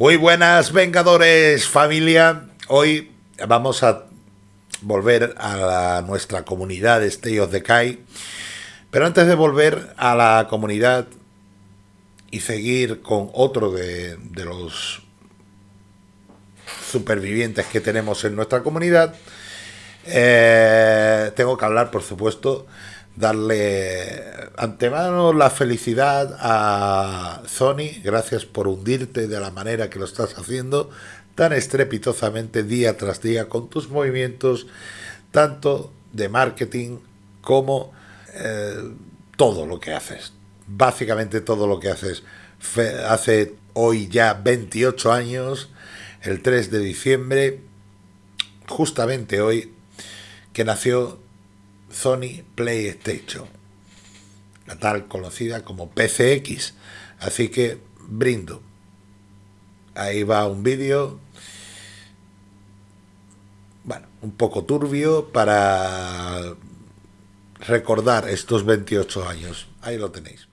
Muy buenas Vengadores familia. Hoy vamos a volver a nuestra comunidad Stay of the Kai. Pero antes de volver a la comunidad y seguir con otro de, los supervivientes que tenemos en nuestra comunidad, eh, tengo que hablar, por supuesto, darle antemano la felicidad a Sony, gracias por hundirte de la manera que lo estás haciendo, tan estrepitosamente día tras día con tus movimientos, tanto de marketing como eh, todo lo que haces. Básicamente todo lo que haces. hace hoy ya 28 años, el 3 de diciembre, justamente hoy, que nació Sony PlayStation, la tal conocida como PCX. Así que brindo. Ahí va un vídeo, bueno, un poco turbio para recordar estos 28 años. Ahí lo tenéis.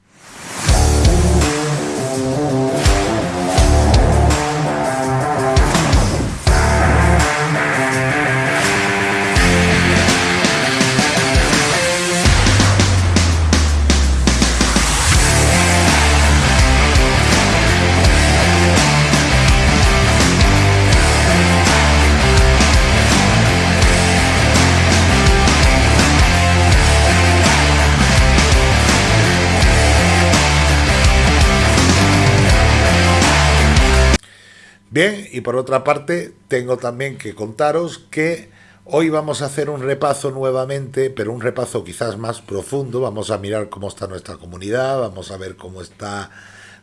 Bien, y por otra parte, tengo también que contaros que hoy vamos a hacer un repaso nuevamente, pero un repaso quizás más profundo. Vamos a mirar cómo está nuestra comunidad, vamos a ver cómo están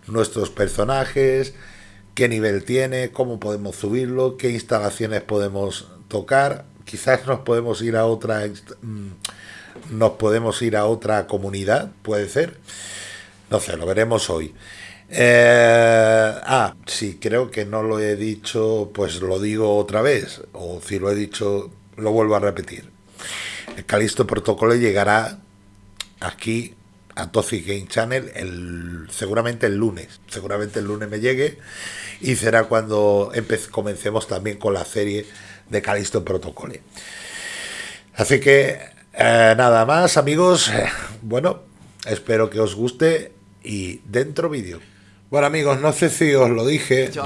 nuestros personajes, qué nivel tiene, cómo podemos subirlo, qué instalaciones podemos tocar. Quizás nos podemos ir a otra mm, nos podemos ir a otra comunidad, puede ser. No sé, lo veremos hoy. Eh, ah, sí, creo que no lo he dicho, pues lo digo otra vez, o si lo he dicho, lo vuelvo a repetir. El Calisto Protocolo llegará aquí a Toxic Game Channel el, seguramente el lunes. Seguramente el lunes me llegue y será cuando comencemos también con la serie de Calisto Protocolo. Así que eh, nada más amigos, bueno, espero que os guste y dentro vídeo. Bueno amigos, no sé si os lo dije, yo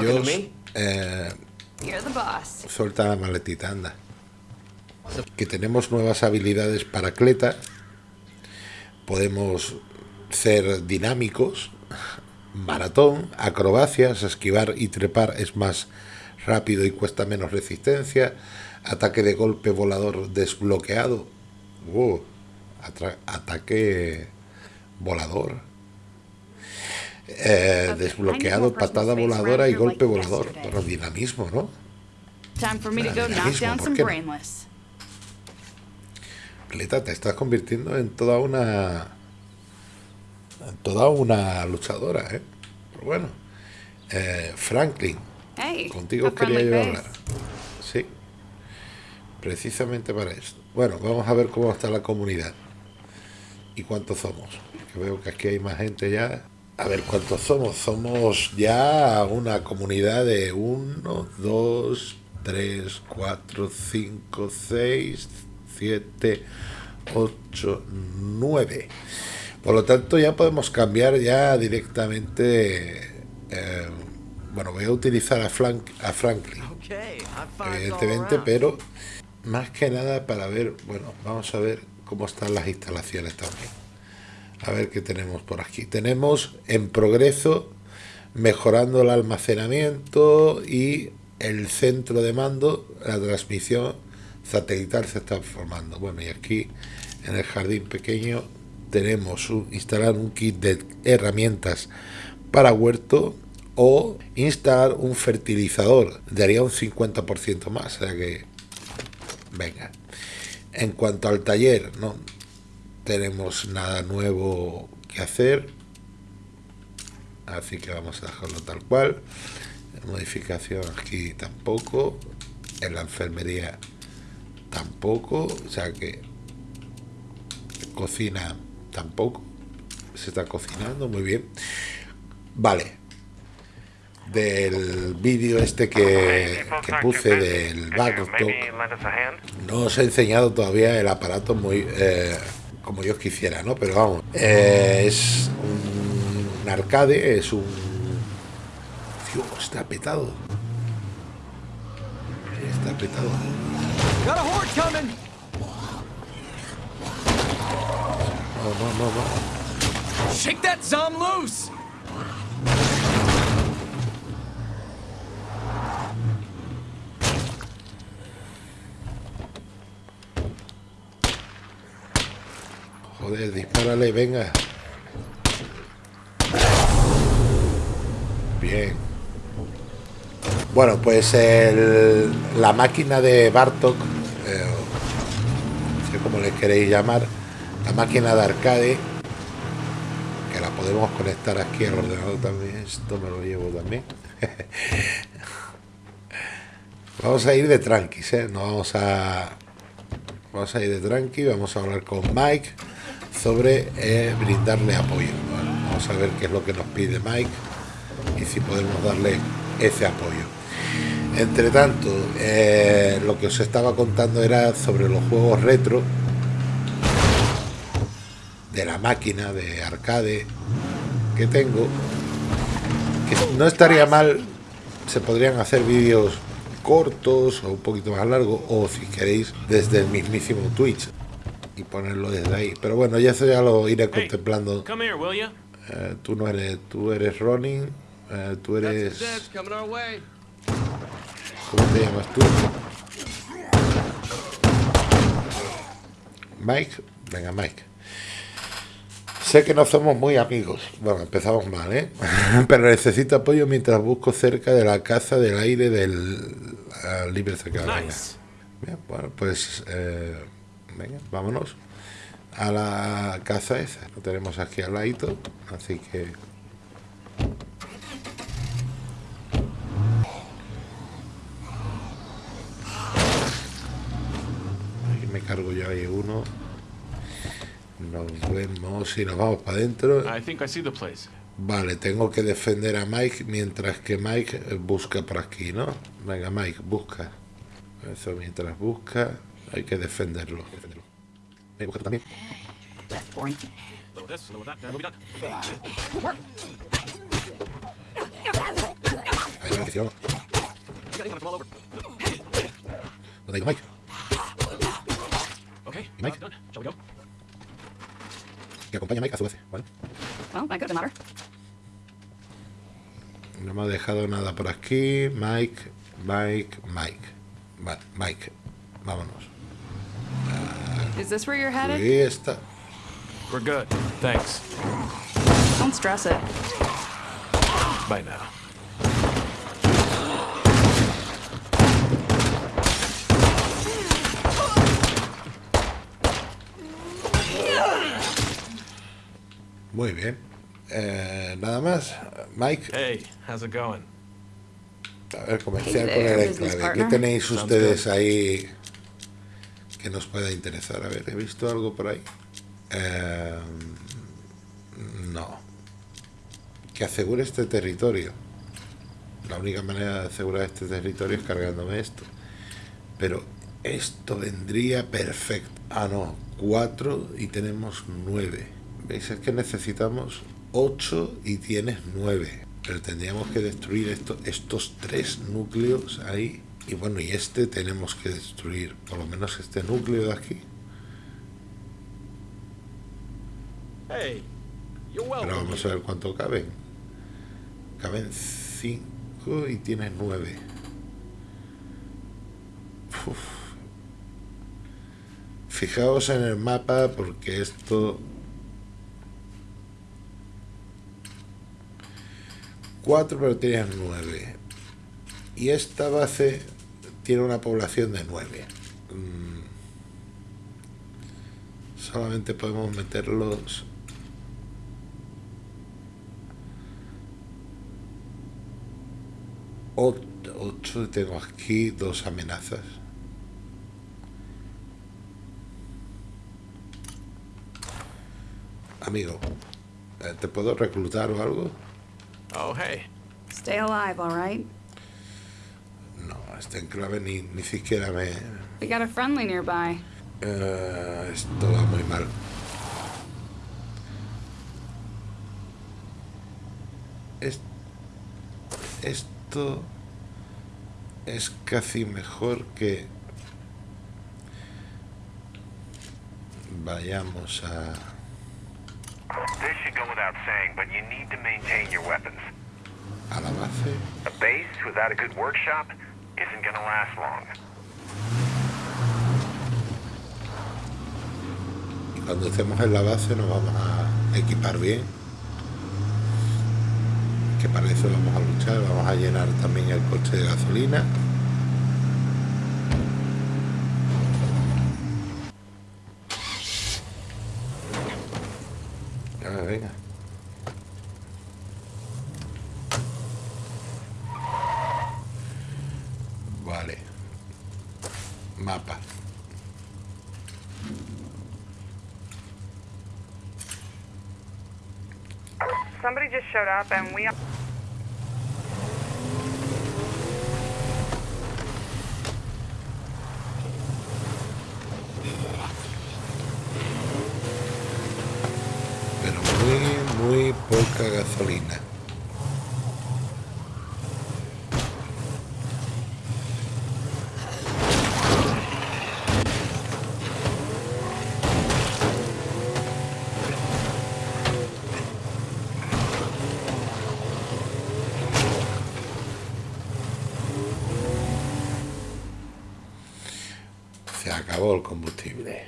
eh, suelta la maletita, anda. Que tenemos nuevas habilidades para Cleta, podemos ser dinámicos, maratón, acrobacias, esquivar y trepar es más rápido y cuesta menos resistencia, ataque de golpe volador desbloqueado, uh, ataque volador, eh, desbloqueado patada voladora y golpe volador. Pero dinamismo, ¿no? Dinamismo, ¿por qué no? te estás convirtiendo en toda una... En toda una luchadora, ¿eh? Pero bueno. Eh, Franklin. contigo quería yo hablar. Sí. Precisamente para esto. Bueno, vamos a ver cómo está la comunidad. Y cuántos somos. Que veo que aquí hay más gente ya. A ver cuántos somos. Somos ya una comunidad de 1, 2, 3, 4, 5, 6, 7, 8, 9. Por lo tanto ya podemos cambiar ya directamente. Eh, bueno, voy a utilizar a, Frank, a Franklin. Evidentemente, pero más que nada para ver, bueno, vamos a ver cómo están las instalaciones también. A ver qué tenemos por aquí. Tenemos en progreso mejorando el almacenamiento y el centro de mando, la transmisión satelital se está formando. Bueno, y aquí en el jardín pequeño tenemos instalar un kit de herramientas para huerto o instalar un fertilizador. Daría un 50% más. O sea que, venga. En cuanto al taller, no, tenemos nada nuevo que hacer así que vamos a dejarlo tal cual. Modificación aquí tampoco en la enfermería tampoco o sea que cocina tampoco se está cocinando muy bien. Vale del vídeo este que, que puse del Backtalk, no os he enseñado todavía el aparato muy eh, como yo quisiera, ¿no? Pero vamos, eh, es un, arcade, es un... Dios, está petado. Está petado. No, no, no, no. Shake that zom loose! Joder, dispárale, venga. Bien. Bueno, pues la máquina de Bartok, eh, no sé cómo le queréis llamar, la máquina de arcade, que la podemos conectar aquí al ordenador también, esto me lo llevo también. vamos a ir de tranquis, ¿eh? No vamos a... Vamos a ir de tranqui, vamos a hablar con Mike sobre eh, brindarle apoyo. vamos a ver qué es lo que nos pide Mike y si podemos darle ese apoyo. Entre tanto, eh, lo que os estaba contando era sobre los juegos retro de la máquina de arcade que tengo. No estaría mal, se podrían hacer vídeos cortos o un poquito más largos o si queréis desde el mismísimo Twitch y ponerlo desde ahí. Pero bueno, ya eso ya lo iré contemplando. Eh, tú no eres, tú eres Ronin, eh, tú eres... ¿Cómo te llamas tú? Mike, venga Mike. Sé que no somos muy amigos. Bueno, empezamos mal, ¿eh? Pero necesito apoyo mientras busco cerca de la casa del aire del uh, libre Bien, bueno, pues... Eh, venga, vámonos a la casa esa. Lo tenemos aquí al ladito, así que... Aquí me cargo yo ahí uno. Nos vemos y nos vamos para adentro. Vale, tengo que defender a Mike mientras que Mike busca por aquí, ¿no? Venga, Mike, busca. Eso mientras busca, hay que defenderlo. Me busca también. Ahí me bendición. ¿Dónde ha ido Mike? ¿Y Mike? Que acompaña a Mike a su vez, ¿vale? No me ha dejado nada por aquí. Mike, Mike, Mike. Vale, Mike. Vámonos. Is this where you're headed? Ahí está. We're good. Thanks. Don't stress it. Bye now. Muy bien. Eh, nada más. Mike, Hey, how's it going? a ver, comercial Hey con there, el business enclave. ¿Qué partner. tenéis Sounds ustedes ahí que nos pueda interesar? A ver, ¿he visto algo por ahí? Eh, no. Que asegure este territorio. La única manera de asegurar este territorio es cargándome esto. Pero esto vendría perfecto. Ah, no. Cuatro y tenemos nueve. ¿Veis? Es que necesitamos ocho y tienes nueve. Pero tendríamos que destruir esto, estos tres núcleos ahí. Y bueno, y este tenemos que destruir por lo menos este núcleo de aquí. Pero vamos a ver cuánto caben. Caben 5 y tienes 9. Fijaos en el mapa porque esto... 4 pero tienes 9. Y esta base tiene una población de 9. Solamente podemos meterlos 8 y tengo aquí dos amenazas. Amigo, eh, ¿te puedo reclutar o algo? Oh, hey. Stay alive, all right? Este enclave ni, ni siquiera me... We got a friendly nearby. Eh, esto va muy mal. Es- esto es casi mejor que vayamos a... This should go without saying, but you need to maintain your weapons. a la base. A base without a good workshop isn't gonna last long. Cuando estemos en la base nos vamos a equipar bien. Que para eso vamos a luchar. Vamos a llenar también el coche de gasolina. Mapa. Somebody just showed up and we combustible.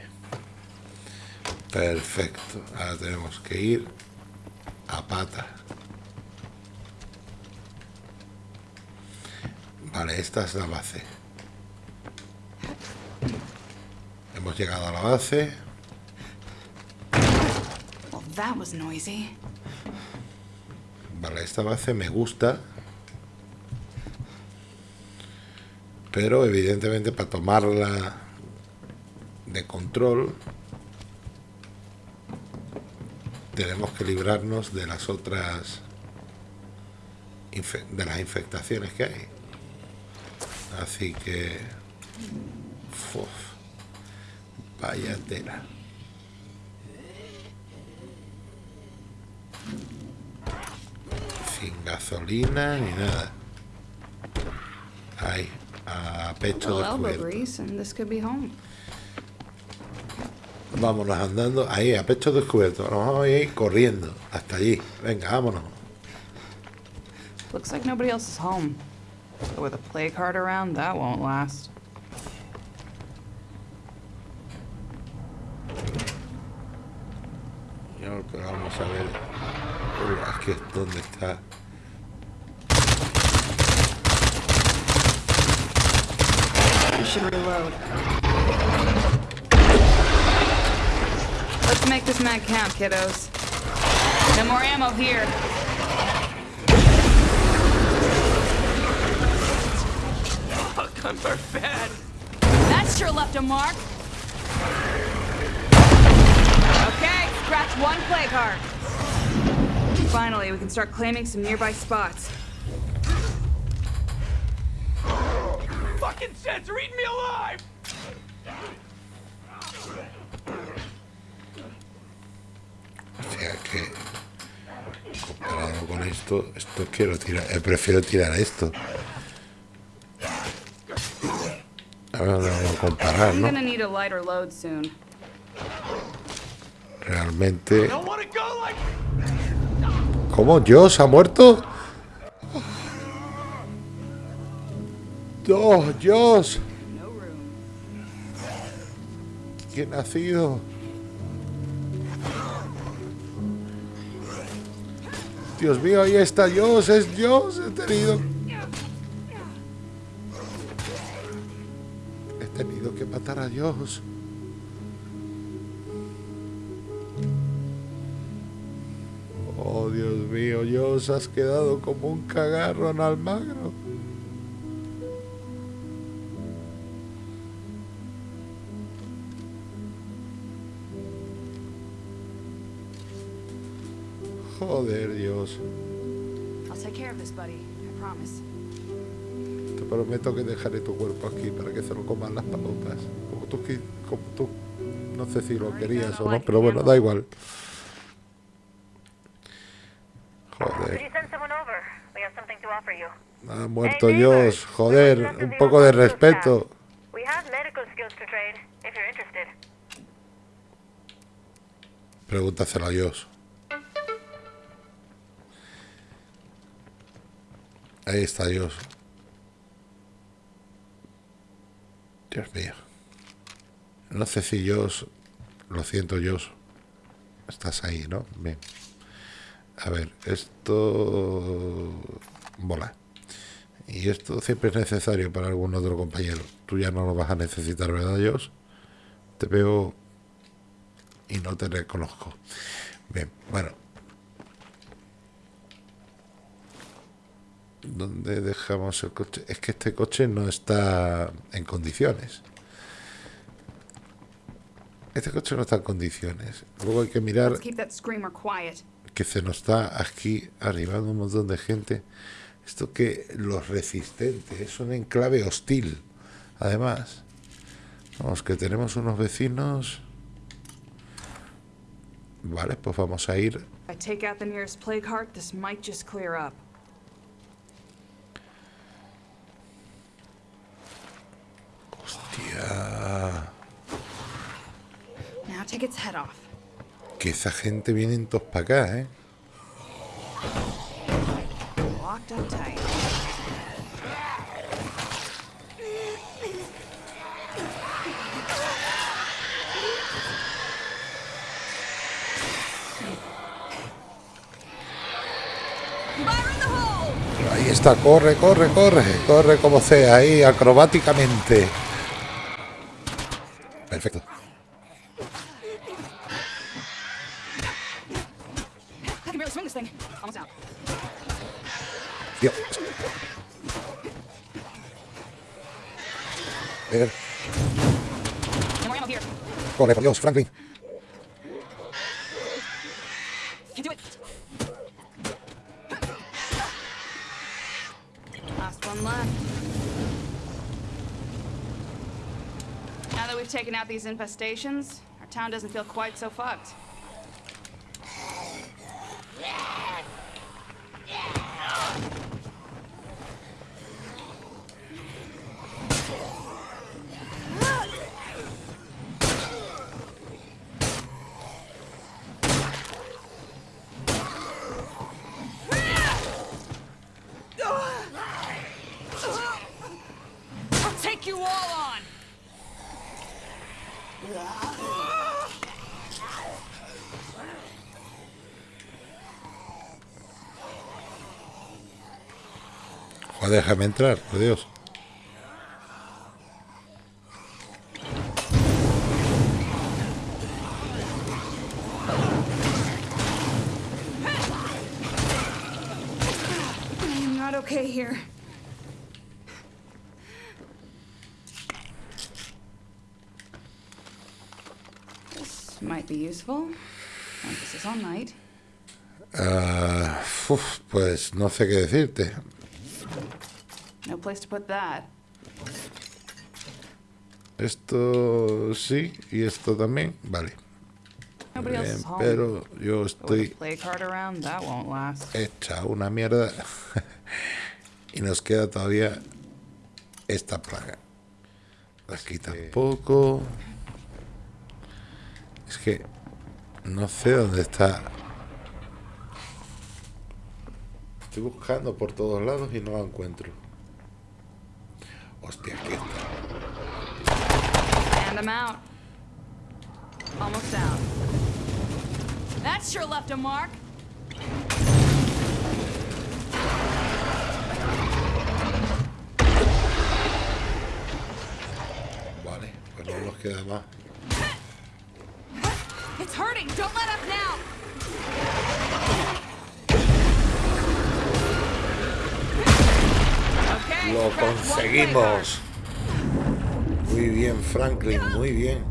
Perfecto. Ahora tenemos que ir a pata. Vale, esta es la base. Hemos llegado a la base. Well, that was noisy. Vale, esta base me gusta. Pero evidentemente para tomarla de control tenemos que librarnos de las otras de las infectaciones que hay. Así que uf, vaya tela. Sin gasolina ni nada. Ahí, a pecho descubierto. Vámonos andando, ahí, a pecho descubierto. Nos vamos a ir corriendo hasta allí. Venga, vámonos. Looks like nobody else is home. But with a plague heart around, that won't last. Vamos a ver. Uy, aquí es donde está. We should reload. Let's make this mag count, kiddos. No more ammo here. Guns are bad. That sure left a mark. Okay, scratch one plague heart. Finally, we can start claiming some nearby spots. Fucking sense, read me alive! Comparado con esto, esto quiero tirar. eh, prefiero tirar esto. Ahora lo vamos a comparar, I'm ¿no? gonna need a lighter load soon. Realmente. Don't wanna go like ¿Cómo? ¿Dios ha muerto? ¡Oh, Dios! ¿Quién ha sido? Dios mío, ahí está Dios, es Dios, he tenido... He tenido que matar a Dios. Oh, Dios mío, Dios, has quedado como un cagarro en Almagro. Te prometo que dejaré tu cuerpo aquí para que se lo coman las palomas. Como tú, como tú. No sé si lo querías o no, pero bueno, da igual. Joder, ha muerto Dios. Joder, un poco de respeto. Pregúntaselo a Dios. Ahí está Dios. Dios mío. No sé si Dios... Lo siento, Dios. Estás ahí, ¿no? Bien. A ver, esto... Mola. Y esto siempre es necesario para algún otro compañero. Tú ya no lo vas a necesitar, ¿verdad, Dios? Te veo y no te reconozco. Bien, bueno. ¿Dónde dejamos el coche? Es que este coche no está en condiciones. Este coche no está en condiciones. Luego hay que mirar que se nos está aquí arribando un montón de gente. Esto que los resistentes es un enclave hostil. Además, vamos, que tenemos unos vecinos. Vale, pues vamos a ir. Que esa gente viene todos para acá, ¿eh? Ahí está, corre, corre, corre, corre como sea, ahí acrobáticamente. Perfecto. Ver, corre, por Dios, Franklin. Now that we've taken out these infestations, our town doesn't feel quite so fucked. Déjame entrar, por Dios. Ah, uf, pues no sé qué decirte. No place to put that. Esto sí y esto también. Vale. Nobody else Bien, is home. pero yo estoy plague heart around, that won't last. hecha una mierda y nos queda todavía esta plaga. Aquí tampoco. Es que no sé dónde está. Estoy buscando por todos lados y no la encuentro. Hostia, aquí está. And I'm out. Almost out. That sure left a mark. Vale, pues no nos queda más. It's hurting. Don't let up now. Lo conseguimos. Muy bien, Franklin, muy bien.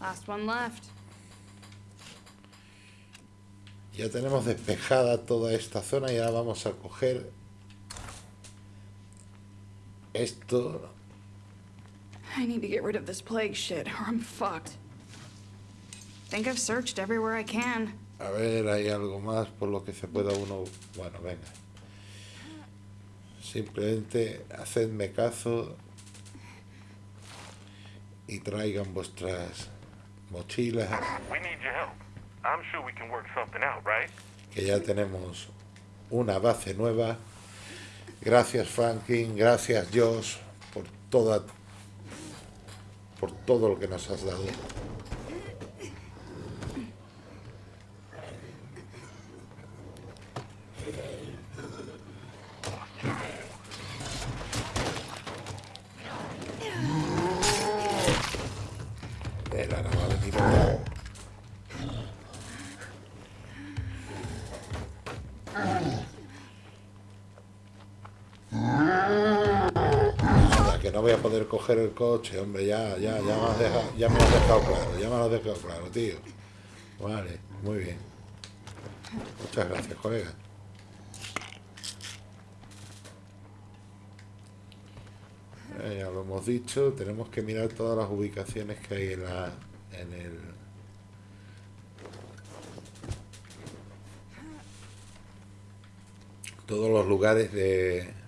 Last one left. Ya tenemos despejada toda esta zona y ahora vamos a coger esto I need to get rid of this plague shit, or I'm fucked. Think I've searched everywhere I can. A ver, hay algo más por lo que se pueda uno... Bueno, venga. Simplemente hacedme caso y traigan vuestras mochilas, We need your help. I'm sure we can work something out, right? que ya tenemos una base nueva. Gracias Franklin, gracias Josh por toda por todo lo que nos has dado. El ahora va a venir otro. Anda, que no voy a poder coger el coche, hombre, ya, ya, ya me has dejado, ya me has dejado claro, ya me lo has dejado claro, tío. Vale, muy bien. Muchas gracias, colega. Eh, ya lo hemos dicho, tenemos que mirar todas las ubicaciones que hay en la en el todos los lugares de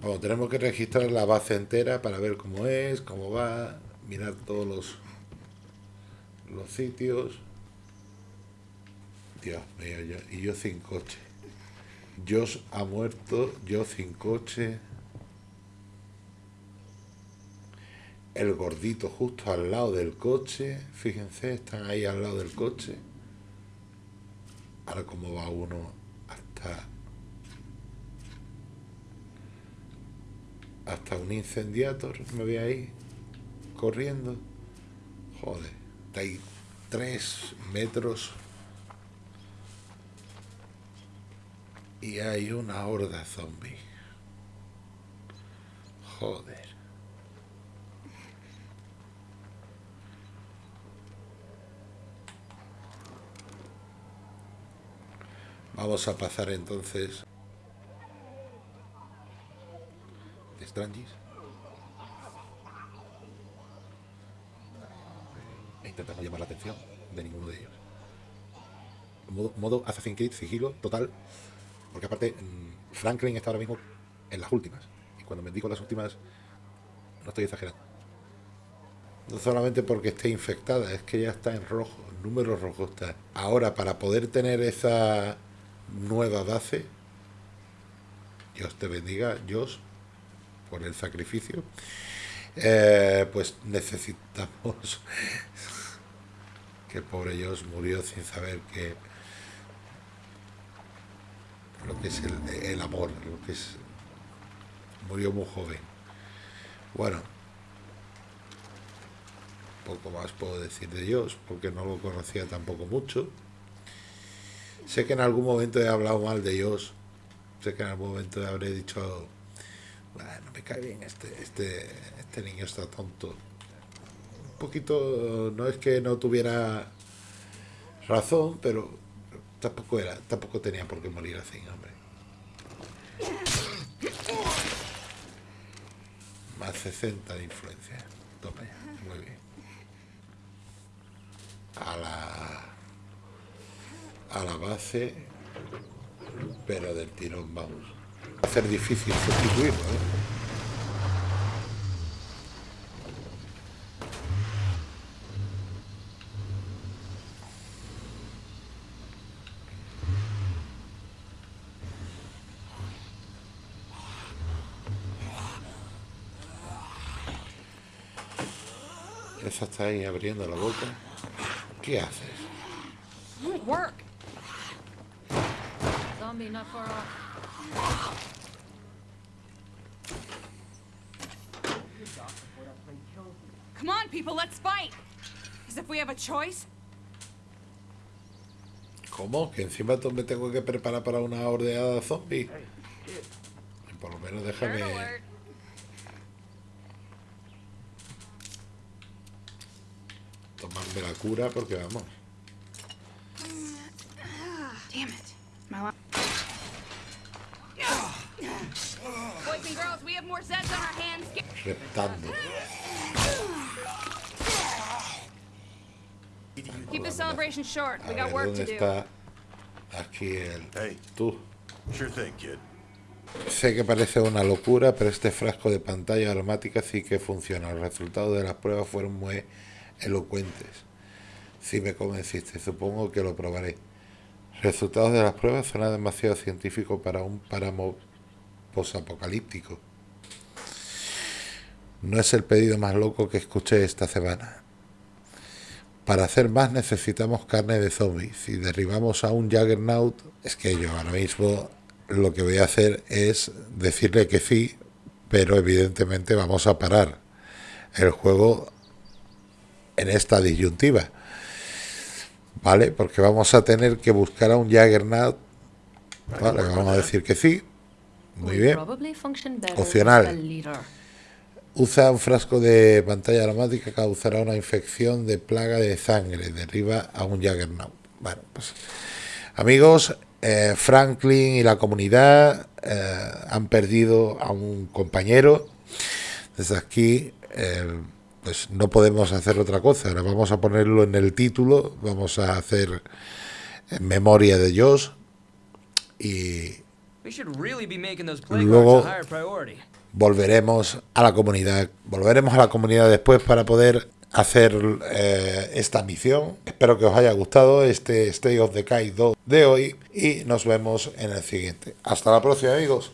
Bueno, tenemos que registrar la base entera para ver cómo es, cómo va, mirar todos los los sitios. Dios mío, yo- y yo sin coche. Josh ha muerto, yo sin coche. El gordito justo al lado del coche. Fíjense, están ahí al lado del coche. Ahora cómo va uno hasta hasta un incendiator, me voy ahí corriendo. Joder, está tres metros y hay una horda zombie. Joder. Vamos a pasar entonces de Strangis. E llamar la atención de ninguno de ellos. Modo, modo Assassin's Creed, sigilo total. Porque aparte, mm, Franklin está ahora mismo en las últimas. Y cuando me digo las últimas, no estoy exagerando. No solamente porque esté infectada, es que ya está en rojo, en número rojo está. Ahora, para poder tener esa nueva base, Dios te bendiga, Dios, por el sacrificio, eh, pues necesitamos que el pobre Dios murió sin saber que lo que es el, el amor, lo que es murió muy joven. Bueno, poco más puedo decir de Dios, porque no lo conocía tampoco mucho. Sé que en algún momento he hablado mal de Dios. Sé que en algún momento habré dicho, bueno, me cae bien este, este, este niño está tonto. Un poquito, no es que no tuviera razón, pero tampoco era, tampoco tenía por qué morir así, hombre. Más 60 de influencia. Toma muy bien. A la a la base, pero del tirón vamos. Va a ser difícil sustituirlo, ¿eh? Esa está ahí abriendo la boca. ¿Qué haces? Zombie not far off. Come on, people, let's fight. As if we have a choice. ¿Cómo? ¿Que encima me tengo que preparar para una ordeada zombie? Por lo menos déjame... tomarme la cura porque vamos. Reptando. Keep the celebration short. We got work ¿dónde to do. aquí el... Hey, Tú. sure thing, kid. Sé que parece una locura, pero este frasco de pantalla aromática sí que funciona. Los resultados de las pruebas fueron muy elocuentes. Sí me convenciste, supongo que lo probaré. Resultados de las pruebas suena demasiado científico para un páramo posapocalíptico. No es el pedido más loco que escuché esta semana. Para hacer más necesitamos carne de zombies. Si derribamos a un Juggernaut, es que yo ahora mismo lo que voy a hacer es decirle que sí, pero evidentemente vamos a parar el juego en esta disyuntiva. ¿Vale? Porque vamos a tener que buscar a un Juggernaut. Vale, vamos a decir que sí. Muy bien. Opcional. Usa un frasco de pantalla aromática que causará una infección de plaga de sangre. Derriba a un Juggernaut. Bueno, pues amigos, eh, Franklin y la comunidad eh, han perdido a un compañero. Desde aquí, eh, pues no podemos hacer otra cosa. Ahora vamos a ponerlo en el título. Vamos a hacer en memoria de Josh. Y Luego- volveremos a la comunidad. Volveremos a la comunidad después para poder hacer eh, esta misión. Espero que os haya gustado este State of Decay 2 de hoy y nos vemos en el siguiente. Hasta la próxima amigos.